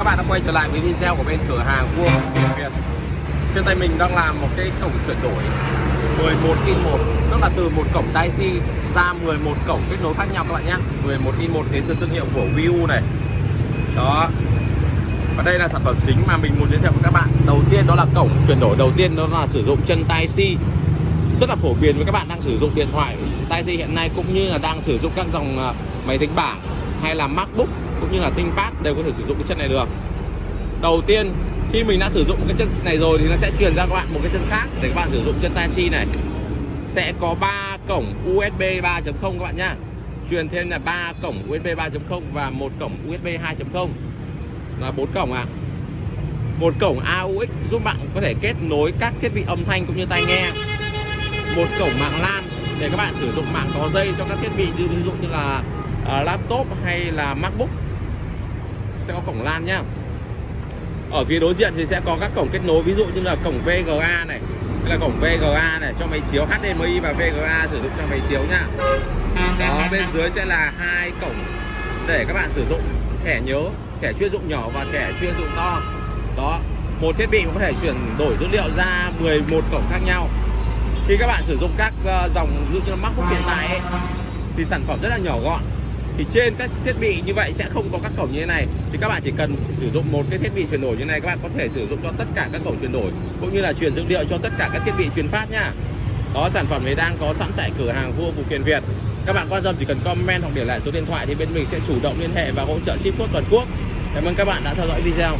Các bạn đã quay trở lại với video của bên cửa hàng Vua Việt. Trên tay mình đang làm một cái cổng chuyển đổi. 11 in 1 Tức là từ một cổng Type-C ra 11 cổng kết nối khác nhau các bạn nhé. 11 in 1 đến từ thương hiệu của Viu này. Đó. Và đây là sản phẩm chính mà mình muốn giới thiệu với các bạn. Đầu tiên đó là cổng chuyển đổi. Đầu tiên đó là sử dụng chân Type-C Rất là phổ biến với các bạn đang sử dụng điện thoại. Type-C hiện nay cũng như là đang sử dụng các dòng à, máy tính bảng hay là MacBook cũng như là ThinkPad đều có thể sử dụng cái chân này được. Đầu tiên khi mình đã sử dụng cái chân này rồi thì nó sẽ truyền ra các bạn một cái chân khác để các bạn sử dụng chân Type-C này. Sẽ có 3 cổng USB 3.0 các bạn nhá. Truyền thêm là 3 cổng USB 3.0 và một cổng USB 2.0 là bốn cổng ạ à. một cổng AUX giúp bạn có thể kết nối các thiết bị âm thanh cũng như tai nghe. Một cổng mạng LAN để các bạn sử dụng mạng có dây cho các thiết bị như ví dụ như là uh, laptop hay là MacBook sẽ có cổng LAN nhá. Ở phía đối diện thì sẽ có các cổng kết nối ví dụ như là cổng VGA này hay là cổng VGA này cho máy chiếu HDMI và VGA sử dụng cho máy chiếu nhá. Đó bên dưới sẽ là hai cổng để các bạn sử dụng thẻ nhớ thẻ chuyên dụng nhỏ và thẻ chuyên dụng to. Đó một thiết bị có thể chuyển đổi dữ liệu ra 11 cổng khác nhau. Khi các bạn sử dụng các ờ, dòng ví dụ như là MacBook hiện tại ấy, thì sản phẩm rất là nhỏ gọn thì trên các thiết bị như vậy sẽ không có các cổng như thế này. Thì các bạn chỉ cần sử dụng một cái thiết bị chuyển đổi như này, các bạn có thể sử dụng cho tất cả các cổng chuyển đổi, cũng như là truyền dữ liệu cho tất cả các thiết bị truyền phát nha. Đó, sản phẩm này đang có sẵn tại cửa hàng vua phụ kiện Việt. Các bạn quan tâm chỉ cần comment hoặc để lại số điện thoại thì bên mình sẽ chủ động liên hệ và hỗ trợ ship tốt toàn quốc. Cảm ơn các bạn đã theo dõi video.